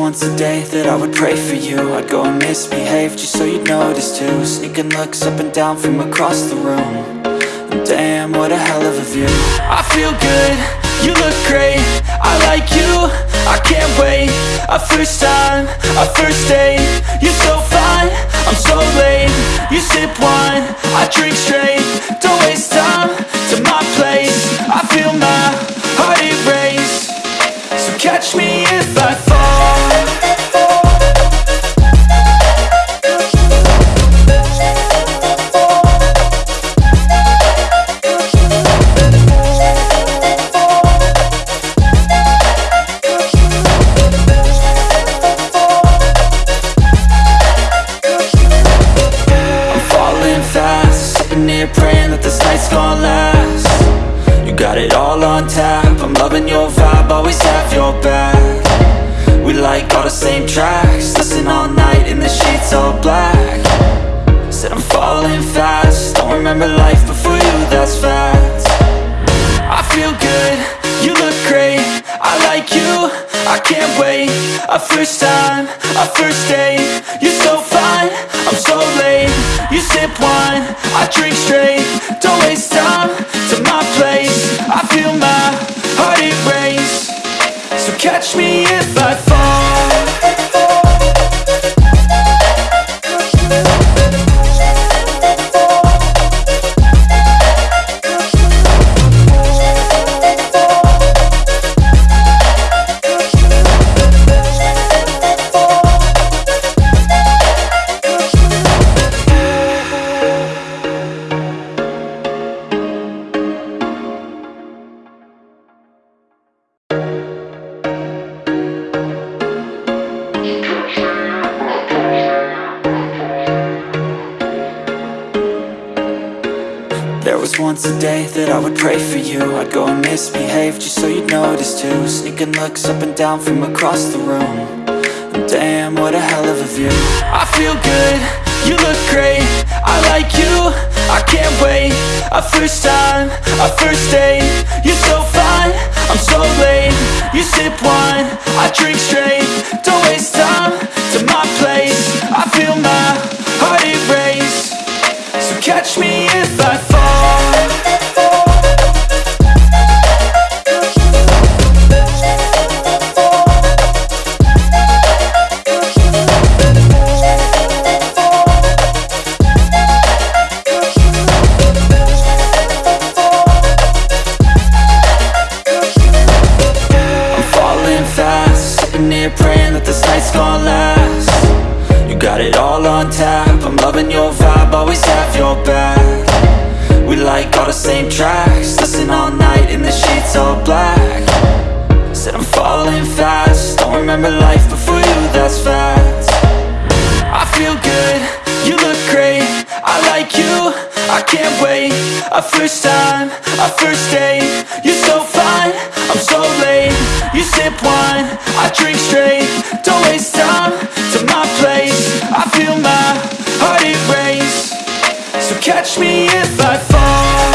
once a day that I would pray for you. I'd go and misbehave just so you'd notice too. Sneaking looks up and down from across the room. And Damn, what a hell of a view. I feel good, you look great. I like you, I can't wait. A first time, a first date. You're so fine, I'm so late. You sip wine, I drink straight. Don't waste time to my place. I feel my heart erase. So catch me if I fall praying that this night's gonna last. You got it all on tap. I'm loving your vibe, always have your back. We like all the same tracks. Listen all night in the sheets all black. Said I'm falling fast. Don't remember life before you, that's fact. I feel good, you look great. I like you, I can't wait. A first time, a first date. You're so fine, You sip wine, I drink straight. Don't waste time to my place. I feel my heart it erase So catch me if I fall once a day that I would pray for you. I'd go and misbehave just so you'd notice too. Sneaking looks up and down from across the room. And Damn, what a hell of a view. I feel good, you look great. I like you, I can't wait. A first time, a first date. You're so fine, I'm so late. You sip wine, I drink straight on tap. I'm loving your vibe, always have your back. We like all the same tracks Listen all night in the sheets all black. Said I'm falling fast Don't remember life before you, that's fact I feel good, you look great I like you, I can't wait. A first time, a first date You're so fine, I'm so late You sip wine, I drink straight. Don't waste time to my place. I feel my heart erase So catch me if I fall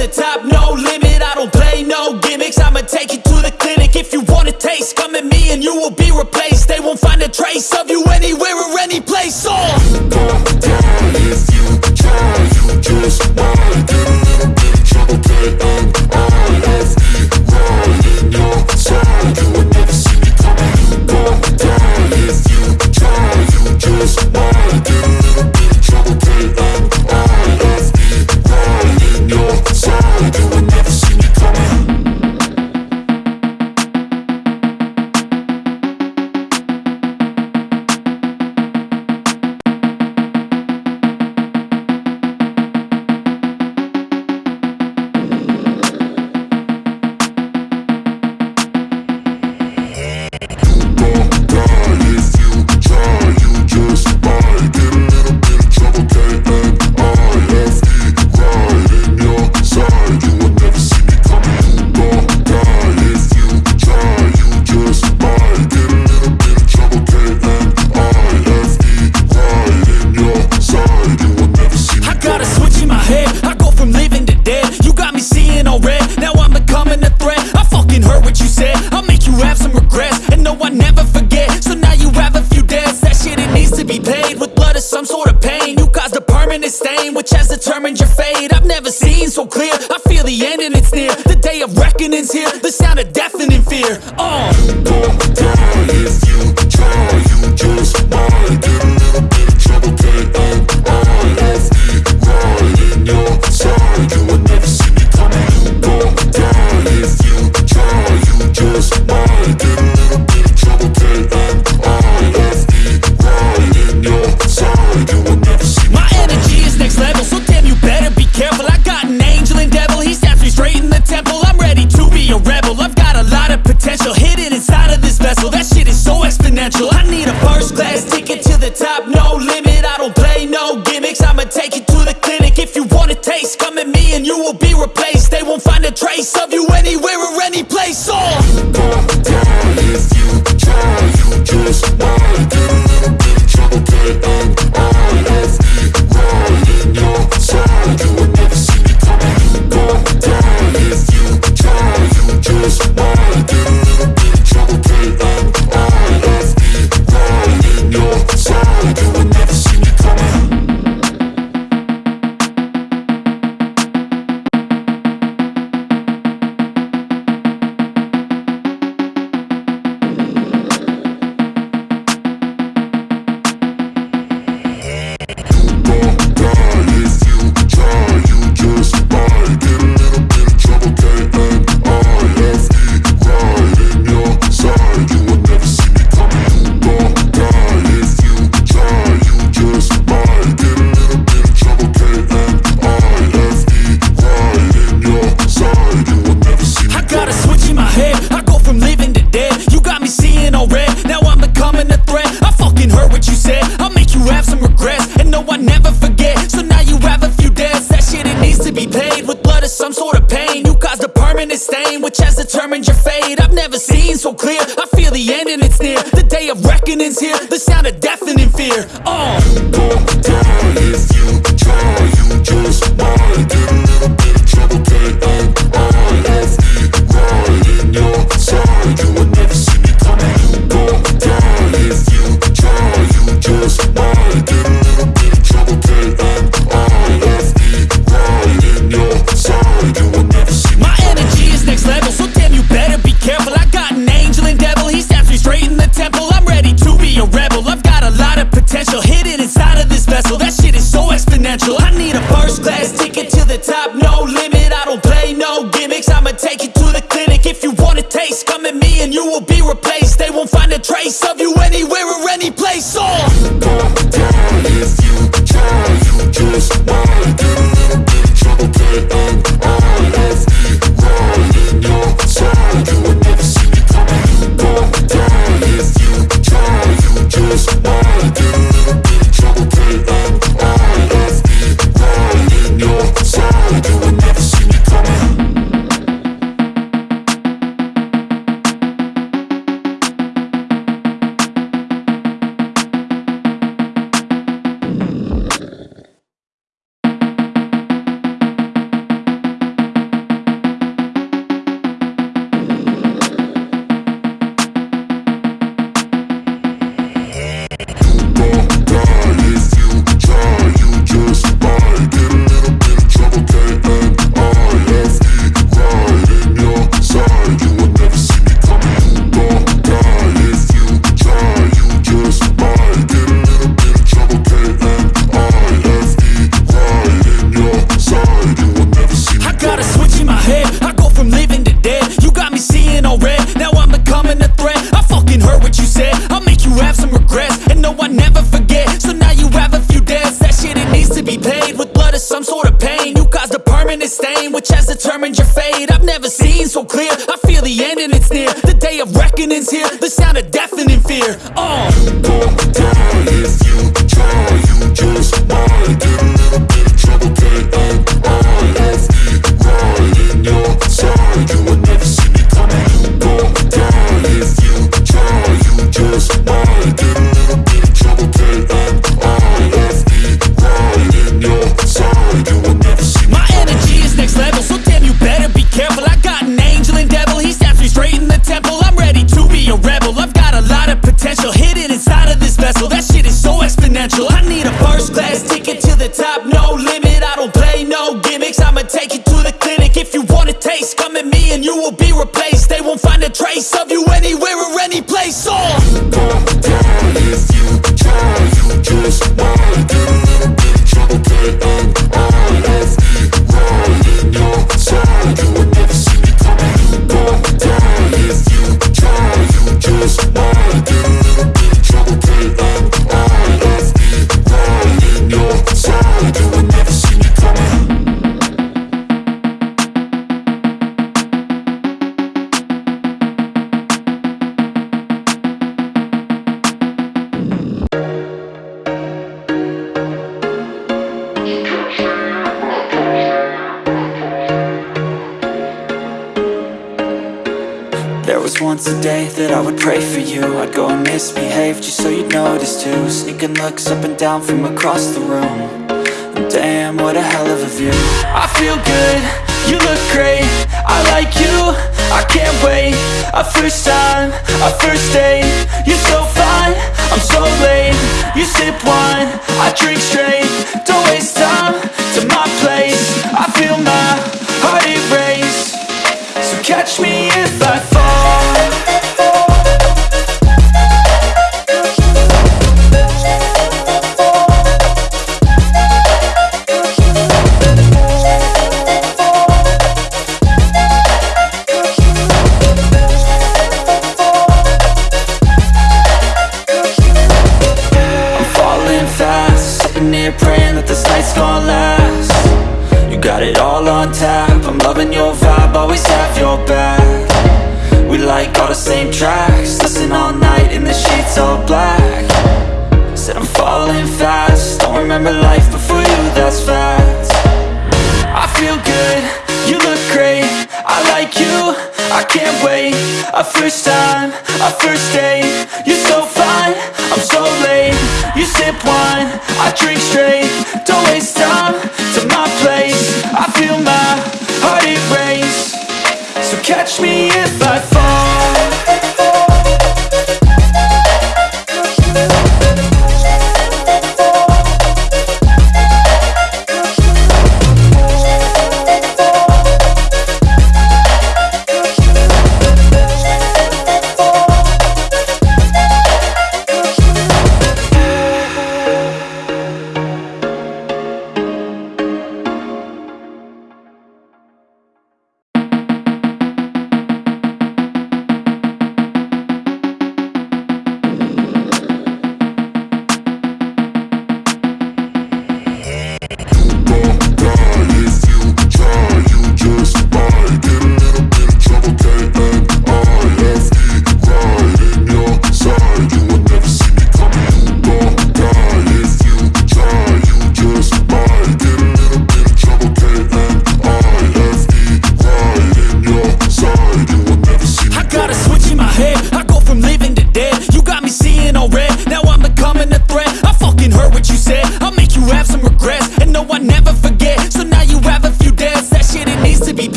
the top, no. nothing in fear. Oh. in fear. Oh, vessel. That's permanent stain Which has determined your fate. I've never seen so clear. I feel the end and it's near. The day of reckoning's here. The sound of deafening fear. Oh, There was once a day that I would pray for you. I'd go and misbehave just so you'd notice too. Sneaking looks up and down from across the room. And Damn, what a hell of a view. I feel good, you look great. I like you, I can't wait. A first time, a first date. You're so fine, I'm so late. You sip wine, I drink straight. Don't waste time to my place. I feel my heart erase. So catch me if I fall. all black. Said I'm falling fast. Don't remember life before you, that's fact I feel good, you look great. I like you, I can't wait. A first time, a first date. You're so fine, I'm so late. You sip wine, I drink straight. Don't waste time to my place. I feel my heart it race. So catch me if I fall.